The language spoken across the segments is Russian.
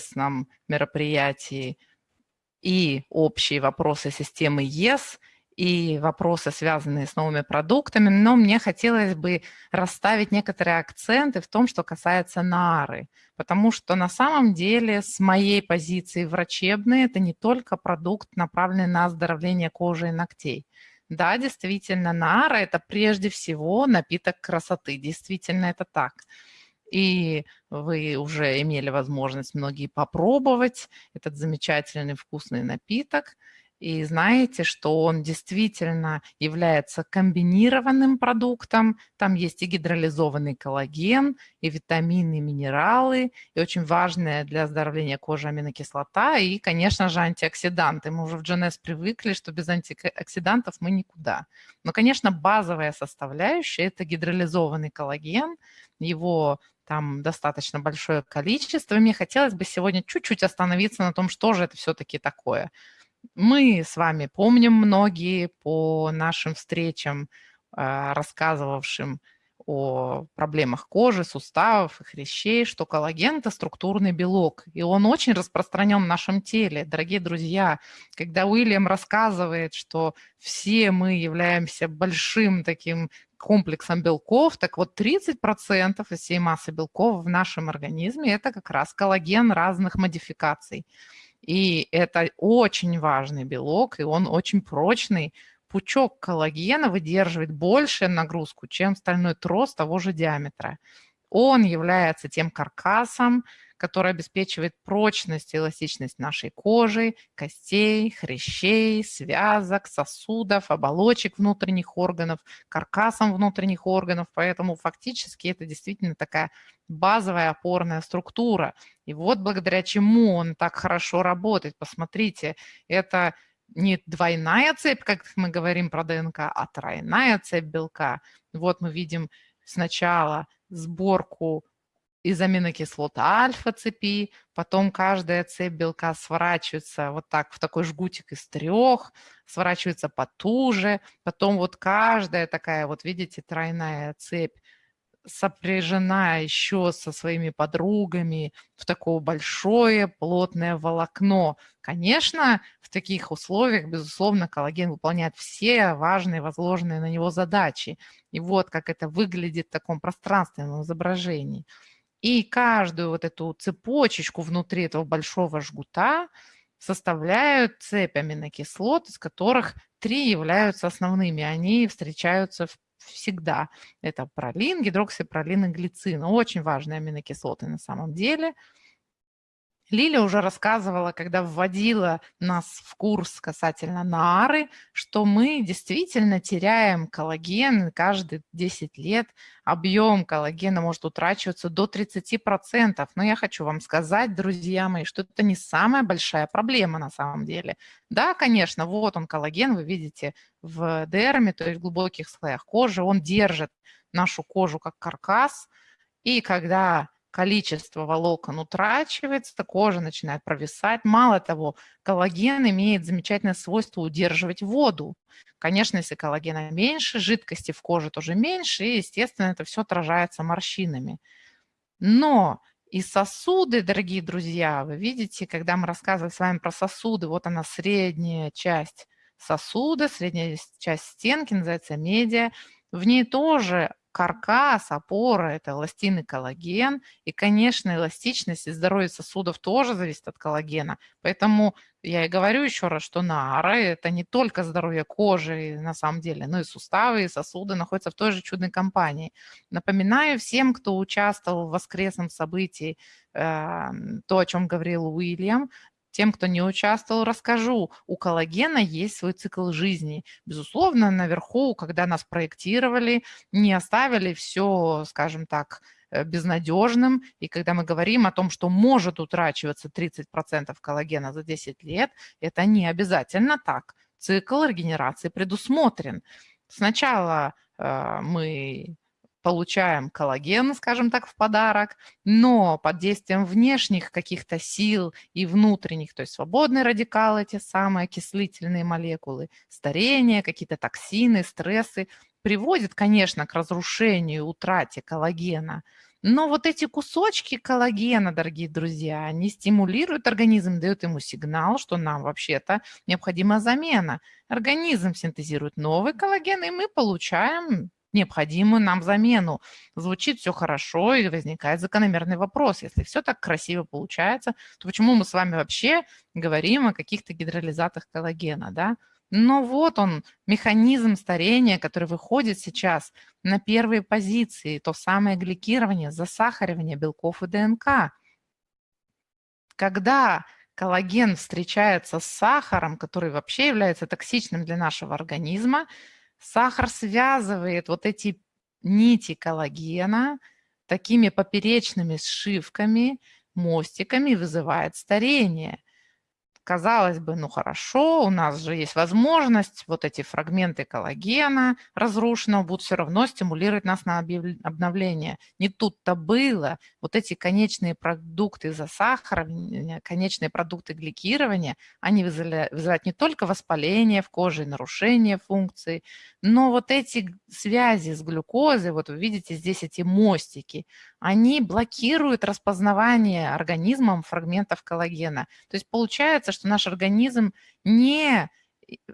интересном мероприятии и общие вопросы системы ЕС, и вопросы, связанные с новыми продуктами, но мне хотелось бы расставить некоторые акценты в том, что касается нары, потому что на самом деле с моей позиции врачебной это не только продукт, направленный на оздоровление кожи и ногтей. Да, действительно, нара – это прежде всего напиток красоты, действительно это так. И вы уже имели возможность многие попробовать этот замечательный вкусный напиток – и знаете, что он действительно является комбинированным продуктом. Там есть и гидролизованный коллаген, и витамины, и минералы, и очень важная для оздоровления кожи аминокислота, и, конечно же, антиоксиданты. Мы уже в GNS привыкли, что без антиоксидантов мы никуда. Но, конечно, базовая составляющая – это гидролизованный коллаген. Его там достаточно большое количество. Мне хотелось бы сегодня чуть-чуть остановиться на том, что же это все-таки такое – мы с вами помним многие по нашим встречам, а, рассказывавшим о проблемах кожи, суставов и хрящей, что коллаген – это структурный белок, и он очень распространен в нашем теле. Дорогие друзья, когда Уильям рассказывает, что все мы являемся большим таким комплексом белков, так вот 30% из всей массы белков в нашем организме – это как раз коллаген разных модификаций. И это очень важный белок, и он очень прочный. Пучок коллагена выдерживает большую нагрузку, чем стальной трос того же диаметра. Он является тем каркасом, который обеспечивает прочность и эластичность нашей кожи, костей, хрящей, связок, сосудов, оболочек внутренних органов, каркасом внутренних органов. Поэтому фактически это действительно такая базовая опорная структура. И вот благодаря чему он так хорошо работает. Посмотрите, это не двойная цепь, как мы говорим про ДНК, а тройная цепь белка. Вот мы видим сначала сборку из аминокислот альфа-цепи, потом каждая цепь белка сворачивается вот так в такой жгутик из трех, сворачивается потуже, потом вот каждая такая, вот видите, тройная цепь сопряжена еще со своими подругами в такое большое плотное волокно. Конечно, в таких условиях, безусловно, коллаген выполняет все важные возложенные на него задачи. И вот как это выглядит в таком пространственном изображении. И каждую вот эту цепочечку внутри этого большого жгута составляют цепь аминокислот, из которых три являются основными. Они встречаются всегда. Это пролин, гидроксипролин и глицин. Очень важные аминокислоты на самом деле – Лиля уже рассказывала, когда вводила нас в курс касательно нары, что мы действительно теряем коллаген каждые 10 лет. Объем коллагена может утрачиваться до 30%. Но я хочу вам сказать, друзья мои, что это не самая большая проблема на самом деле. Да, конечно, вот он коллаген, вы видите в дерме, то есть в глубоких слоях кожи. Он держит нашу кожу как каркас. И когда количество волокон утрачивается, кожа начинает провисать. Мало того, коллаген имеет замечательное свойство удерживать воду. Конечно, если коллагена меньше, жидкости в коже тоже меньше, и, естественно, это все отражается морщинами. Но и сосуды, дорогие друзья, вы видите, когда мы рассказывали с вами про сосуды, вот она средняя часть сосуда, средняя часть стенки, называется медиа, в ней тоже каркас, опора – это эластин и коллаген. И, конечно, эластичность и здоровье сосудов тоже зависит от коллагена. Поэтому я и говорю еще раз, что нара – это не только здоровье кожи на самом деле, но и суставы, и сосуды находятся в той же чудной компании. Напоминаю всем, кто участвовал в воскресном событии, э, то, о чем говорил Уильям, тем, кто не участвовал, расскажу. У коллагена есть свой цикл жизни. Безусловно, наверху, когда нас проектировали, не оставили все, скажем так, э, безнадежным. И когда мы говорим о том, что может утрачиваться 30% коллагена за 10 лет, это не обязательно так. Цикл регенерации предусмотрен. Сначала э, мы получаем коллаген, скажем так, в подарок, но под действием внешних каких-то сил и внутренних, то есть свободные радикалы, те самые окислительные молекулы, старение, какие-то токсины, стрессы, приводит, конечно, к разрушению, утрате коллагена. Но вот эти кусочки коллагена, дорогие друзья, они стимулируют организм, дают ему сигнал, что нам вообще-то необходима замена. Организм синтезирует новый коллаген, и мы получаем необходимую нам замену. Звучит все хорошо, и возникает закономерный вопрос. Если все так красиво получается, то почему мы с вами вообще говорим о каких-то гидролизатах коллагена, да? Но вот он, механизм старения, который выходит сейчас на первые позиции, то самое гликирование, засахаривание белков и ДНК. Когда коллаген встречается с сахаром, который вообще является токсичным для нашего организма, сахар связывает вот эти нити коллагена такими поперечными сшивками, мостиками, вызывает старение – казалось бы, ну хорошо, у нас же есть возможность, вот эти фрагменты коллагена разрушенного будут все равно стимулировать нас на обновление. Не тут-то было. Вот эти конечные продукты засахаривания, конечные продукты гликирования, они вызывают, не только воспаление в коже, нарушение функций, но вот эти связи с глюкозой, вот вы видите здесь эти мостики, они блокируют распознавание организмом фрагментов коллагена. То есть получается, что наш организм не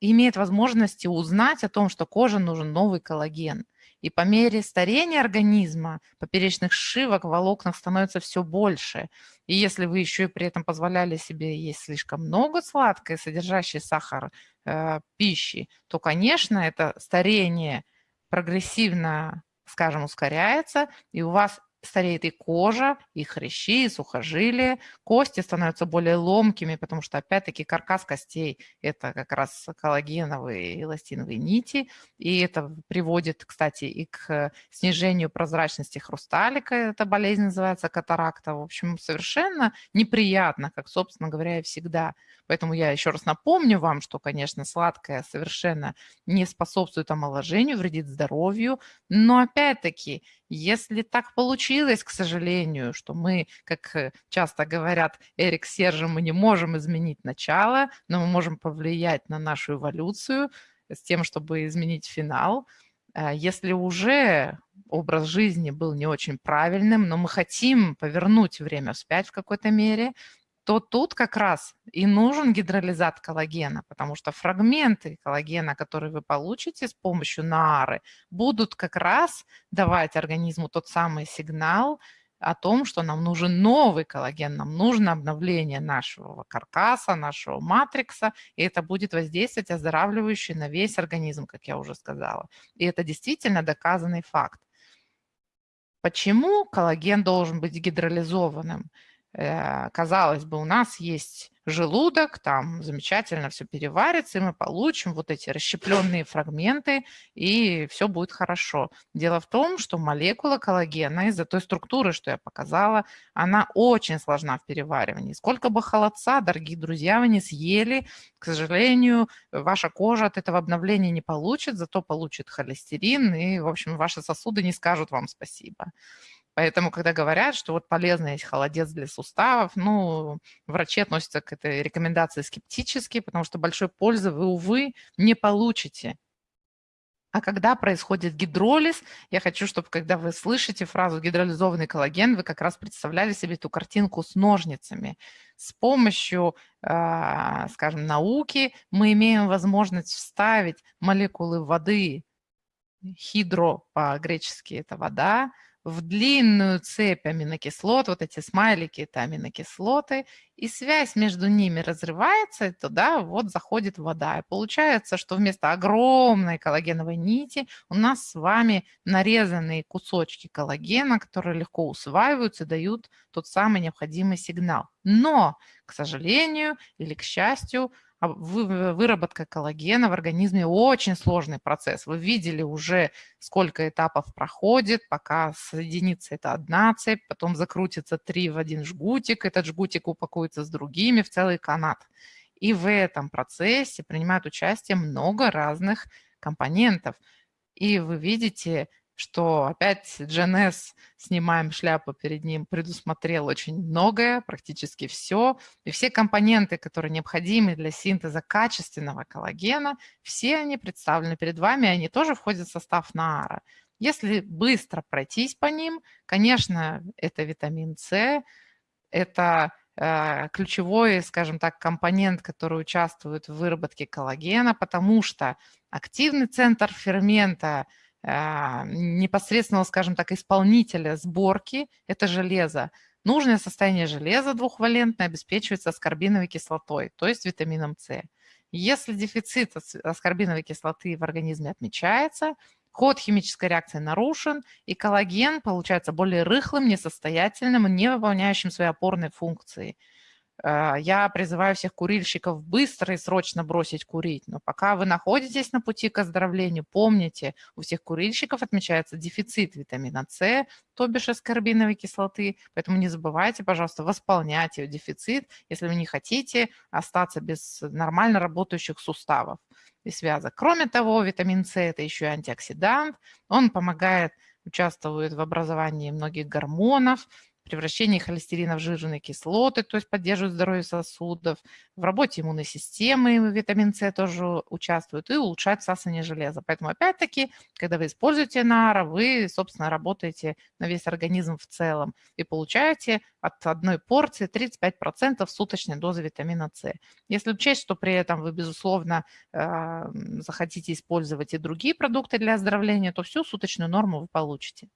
имеет возможности узнать о том, что коже нужен новый коллаген. И по мере старения организма поперечных сшивок, волокнах становится все больше. И если вы еще и при этом позволяли себе есть слишком много сладкой, содержащей сахар э, пищи, то, конечно, это старение прогрессивно, скажем, ускоряется, и у вас стареет и кожа, и хрящи, и сухожилия, кости становятся более ломкими, потому что, опять-таки, каркас костей – это как раз коллагеновые эластиновые нити, и это приводит, кстати, и к снижению прозрачности хрусталика, эта болезнь называется катаракта, в общем, совершенно неприятно, как, собственно говоря, и всегда. Поэтому я еще раз напомню вам, что, конечно, сладкое совершенно не способствует омоложению, вредит здоровью, но, опять-таки, если так получилось, к сожалению, что мы, как э, часто говорят Эрик Сержи, мы не можем изменить начало, но мы можем повлиять на нашу эволюцию с тем, чтобы изменить финал. Э, если уже образ жизни был не очень правильным, но мы хотим повернуть время вспять в какой-то мере, то тут как раз и нужен гидролизат коллагена, потому что фрагменты коллагена, которые вы получите с помощью наары, будут как раз давать организму тот самый сигнал о том, что нам нужен новый коллаген, нам нужно обновление нашего каркаса, нашего матрикса, и это будет воздействовать оздоравливающе на весь организм, как я уже сказала. И это действительно доказанный факт. Почему коллаген должен быть гидролизованным? Э, казалось бы, у нас есть желудок, там замечательно все переварится, и мы получим вот эти расщепленные фрагменты, и все будет хорошо. Дело в том, что молекула коллагена из-за той структуры, что я показала, она очень сложна в переваривании. Сколько бы холодца, дорогие друзья, вы не съели, к сожалению, ваша кожа от этого обновления не получит, зато получит холестерин, и, в общем, ваши сосуды не скажут вам спасибо. Поэтому, когда говорят, что вот полезно есть холодец для суставов, ну, врачи относятся к этой рекомендации скептически, потому что большой пользы вы, увы, не получите. А когда происходит гидролиз, я хочу, чтобы когда вы слышите фразу гидролизованный коллаген, вы как раз представляли себе эту картинку с ножницами. С помощью, а, скажем, науки мы имеем возможность вставить молекулы воды, хидро по-гречески это вода, в длинную цепь аминокислот, вот эти смайлики – это аминокислоты, и связь между ними разрывается, туда вот заходит вода. И получается, что вместо огромной коллагеновой нити у нас с вами нарезанные кусочки коллагена, которые легко усваиваются, дают тот самый необходимый сигнал. Но, к сожалению или к счастью, выработка коллагена в организме очень сложный процесс. Вы видели уже, сколько этапов проходит, пока соединится это одна цепь, потом закрутится три в один жгутик, этот жгутик упакуется с другими в целый канат. И в этом процессе принимают участие много разных компонентов. И вы видите, что опять GNS, снимаем шляпу перед ним, предусмотрел очень многое, практически все. И все компоненты, которые необходимы для синтеза качественного коллагена, все они представлены перед вами, они тоже входят в состав НААРа. Если быстро пройтись по ним, конечно, это витамин С, это э, ключевой, скажем так, компонент, который участвует в выработке коллагена, потому что активный центр фермента непосредственного, скажем так, исполнителя сборки – это железо. Нужное состояние железа двухвалентное обеспечивается аскорбиновой кислотой, то есть витамином С. Если дефицит аскорбиновой кислоты в организме отмечается, ход химической реакции нарушен, и коллаген получается более рыхлым, несостоятельным, не выполняющим свои опорные функции – я призываю всех курильщиков быстро и срочно бросить курить. Но пока вы находитесь на пути к оздоровлению, помните, у всех курильщиков отмечается дефицит витамина С, то бишь аскорбиновой кислоты. Поэтому не забывайте, пожалуйста, восполнять ее дефицит, если вы не хотите остаться без нормально работающих суставов и связок. Кроме того, витамин С – это еще и антиоксидант. Он помогает, участвует в образовании многих гормонов, превращении холестерина в жирные кислоты, то есть поддерживают здоровье сосудов, в работе иммунной системы витамин С тоже участвует и улучшает всасывание железа. Поэтому опять-таки, когда вы используете НАРА, вы, собственно, работаете на весь организм в целом и получаете от одной порции 35% суточной дозы витамина С. Если учесть, что при этом вы, безусловно, захотите использовать и другие продукты для оздоровления, то всю суточную норму вы получите.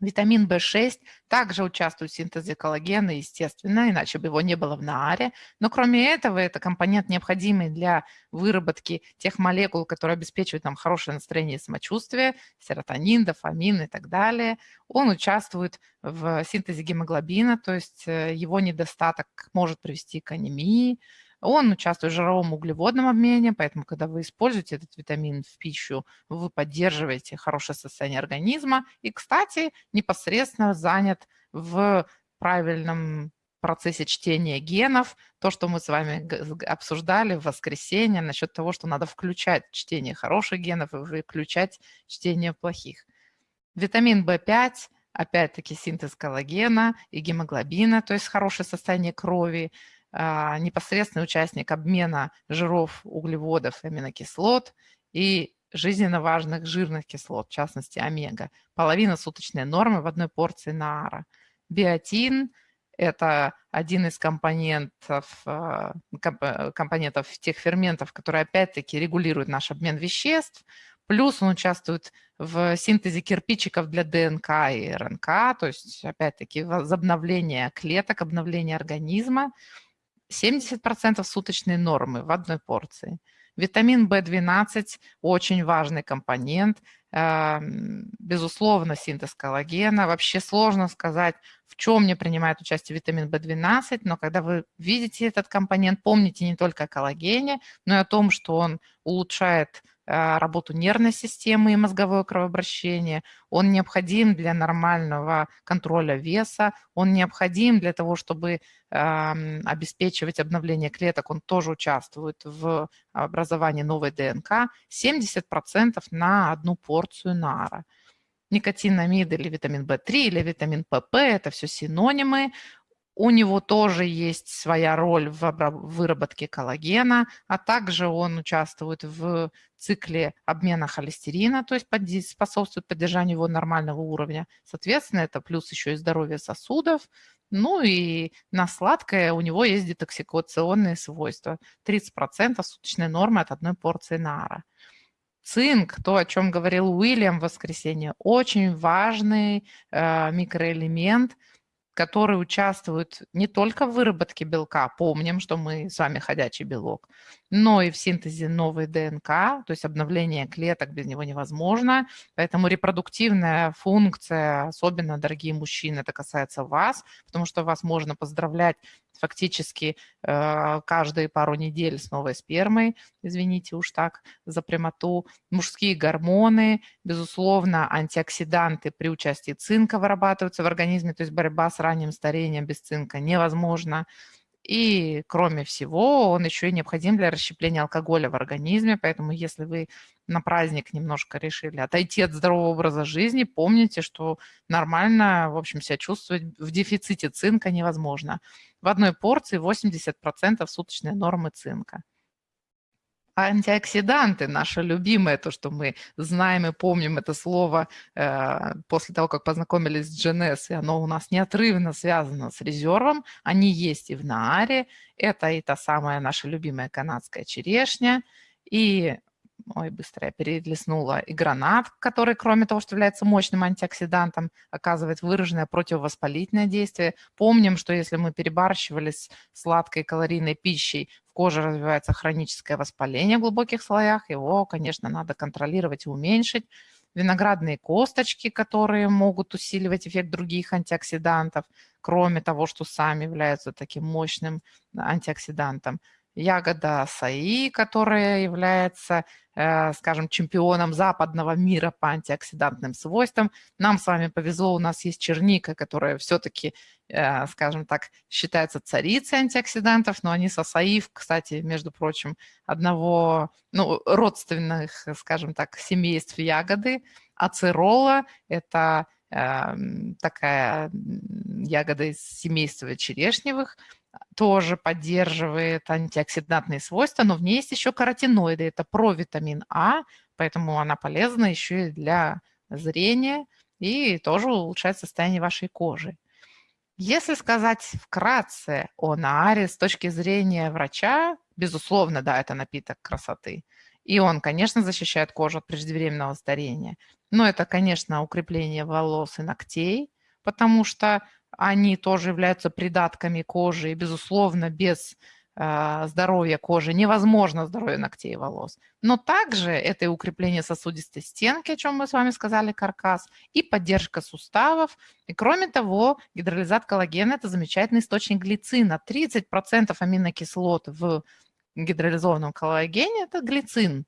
Витамин В6 также участвует в синтезе коллагена, естественно, иначе бы его не было в нааре. Но кроме этого, это компонент, необходимый для выработки тех молекул, которые обеспечивают нам хорошее настроение и самочувствие, серотонин, дофамин и так далее. Он участвует в синтезе гемоглобина, то есть э, его недостаток может привести к анемии, он участвует в жировом углеводном обмене, поэтому, когда вы используете этот витамин в пищу, вы поддерживаете хорошее состояние организма. И, кстати, непосредственно занят в правильном процессе чтения генов, то, что мы с вами обсуждали в воскресенье насчет того, что надо включать чтение хороших генов и выключать чтение плохих. Витамин В5 опять-таки синтез коллагена и гемоглобина, то есть хорошее состояние крови, непосредственный участник обмена жиров, углеводов, аминокислот и жизненно важных жирных кислот, в частности омега. Половина суточной нормы в одной порции наара. Биотин – это один из компонентов, а, компонентов тех ферментов, которые опять-таки регулируют наш обмен веществ. Плюс он участвует в синтезе кирпичиков для ДНК и РНК, то есть опять-таки возобновление клеток, обновление организма. 70% суточной нормы в одной порции. Витамин В12 – очень важный компонент. Эм, безусловно, синтез коллагена. Вообще сложно сказать, в чем не принимает участие витамин В12, но когда вы видите этот компонент, помните не только о коллагене, но и о том, что он улучшает Э, работу нервной системы и мозговое кровообращение, он необходим для нормального контроля веса, он необходим для того, чтобы обеспечивать обновление клеток, он тоже участвует в образовании новой ДНК, 70% на одну порцию нара никотинамид или витамин В3 или витамин ПП – это все синонимы. У него тоже есть своя роль в выработке коллагена, а также он участвует в цикле обмена холестерина, то есть способствует поддержанию его нормального уровня. Соответственно, это плюс еще и здоровье сосудов. Ну и на сладкое у него есть детоксикационные свойства. 30% суточной нормы от одной порции нара. Цинк, то, о чем говорил Уильям в воскресенье, очень важный э, микроэлемент – которые участвуют не только в выработке белка, помним, что мы с вами ходячий белок, но и в синтезе новой ДНК, то есть обновление клеток без него невозможно. Поэтому репродуктивная функция, особенно, дорогие мужчины, это касается вас, потому что вас можно поздравлять фактически э, каждые пару недель с новой спермой, извините уж так за прямоту. Мужские гормоны, безусловно, антиоксиданты при участии цинка вырабатываются в организме, то есть борьба с ранним старением без цинка невозможна. И, кроме всего, он еще и необходим для расщепления алкоголя в организме. Поэтому, если вы на праздник немножко решили отойти от здорового образа жизни, помните, что нормально, в общем, себя чувствовать в дефиците цинка невозможно. В одной порции 80% суточной нормы цинка. Антиоксиданты, наше любимое, то, что мы знаем и помним это слово э, после того, как познакомились с GNS, и оно у нас неотрывно связано с резервом. Они есть и в Нааре. Это и та самая наша любимая канадская черешня, и ой, быстро я перелистнула, и гранат, который, кроме того, что является мощным антиоксидантом, оказывает выраженное противовоспалительное действие. Помним, что если мы перебарщивали с сладкой калорийной пищей, в коже развивается хроническое воспаление в глубоких слоях, его, конечно, надо контролировать и уменьшить. Виноградные косточки, которые могут усиливать эффект других антиоксидантов, кроме того, что сами являются таким мощным антиоксидантом ягода саи, которая является, э, скажем, чемпионом западного мира по антиоксидантным свойствам. Нам с вами повезло, у нас есть черника, которая все-таки, э, скажем так, считается царицей антиоксидантов, но они с асаи, кстати, между прочим, одного, ну, родственных, скажем так, семейств ягоды. Ацерола – это эм, такая ягода из семейства черешневых – тоже поддерживает антиоксидантные свойства, но в ней есть еще каротиноиды, это провитамин А, поэтому она полезна еще и для зрения и тоже улучшает состояние вашей кожи. Если сказать вкратце о нааре с точки зрения врача, безусловно, да, это напиток красоты. И он, конечно, защищает кожу от преждевременного старения. Но это, конечно, укрепление волос и ногтей, потому что они тоже являются придатками кожи, и, безусловно, без э, здоровья кожи невозможно здоровье ногтей и волос. Но также это и укрепление сосудистой стенки, о чем мы с вами сказали, каркас, и поддержка суставов. И кроме того, гидролизат коллагена – это замечательный источник глицина. 30% аминокислот в гидролизованном коллагене – это глицин.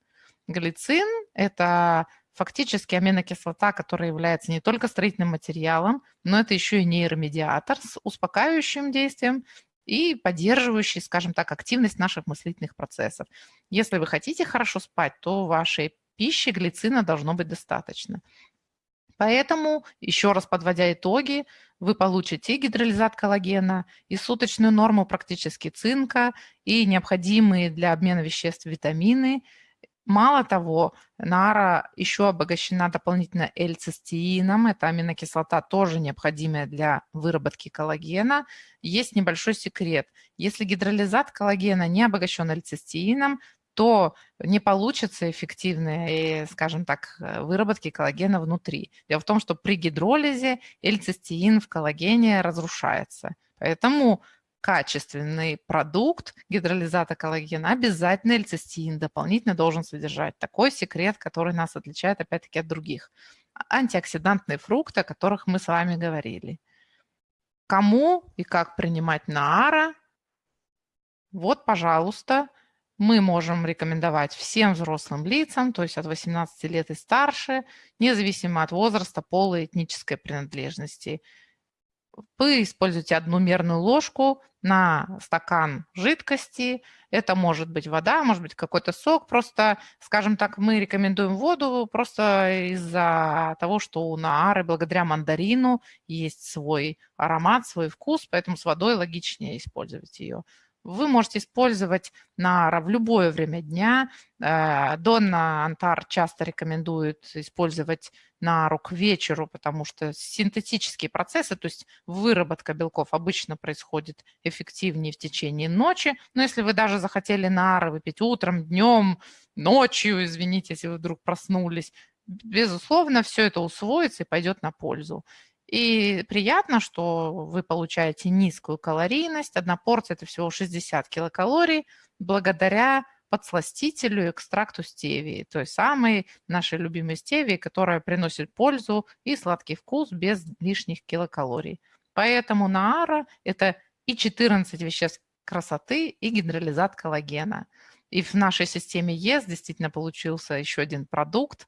Глицин – это фактически аминокислота, которая является не только строительным материалом, но это еще и нейромедиатор с успокаивающим действием и поддерживающий, скажем так, активность наших мыслительных процессов. Если вы хотите хорошо спать, то вашей пищи глицина должно быть достаточно. Поэтому, еще раз подводя итоги, вы получите гидролизат коллагена, и суточную норму практически цинка, и необходимые для обмена веществ витамины – Мало того, нара еще обогащена дополнительно L-цистеином. Это аминокислота, тоже необходимая для выработки коллагена. Есть небольшой секрет. Если гидролизат коллагена не обогащен L-цистеином, то не получится эффективной, скажем так, выработки коллагена внутри. Дело в том, что при гидролизе L-цистеин в коллагене разрушается. Поэтому качественный продукт гидролизата коллагена, обязательно эльцистеин дополнительно должен содержать. Такой секрет, который нас отличает опять-таки от других. Антиоксидантные фрукты, о которых мы с вами говорили. Кому и как принимать наара? Вот, пожалуйста, мы можем рекомендовать всем взрослым лицам, то есть от 18 лет и старше, независимо от возраста, пола и этнической принадлежности вы используете одну мерную ложку на стакан жидкости. Это может быть вода, может быть какой-то сок. Просто, скажем так, мы рекомендуем воду просто из-за того, что у наары благодаря мандарину есть свой аромат, свой вкус, поэтому с водой логичнее использовать ее. Вы можете использовать нара в любое время дня. Э, Донна Антар часто рекомендует использовать нару к вечеру, потому что синтетические процессы, то есть выработка белков обычно происходит эффективнее в течение ночи. Но если вы даже захотели нары выпить утром, днем, ночью, извините, если вы вдруг проснулись, безусловно, все это усвоится и пойдет на пользу. И приятно, что вы получаете низкую калорийность. Одна порция – это всего 60 килокалорий благодаря подсластителю экстракту стевии, той самой нашей любимой стевии, которая приносит пользу и сладкий вкус без лишних килокалорий. Поэтому наара – это и 14 веществ красоты, и гидролизат коллагена. И в нашей системе ЕС действительно получился еще один продукт,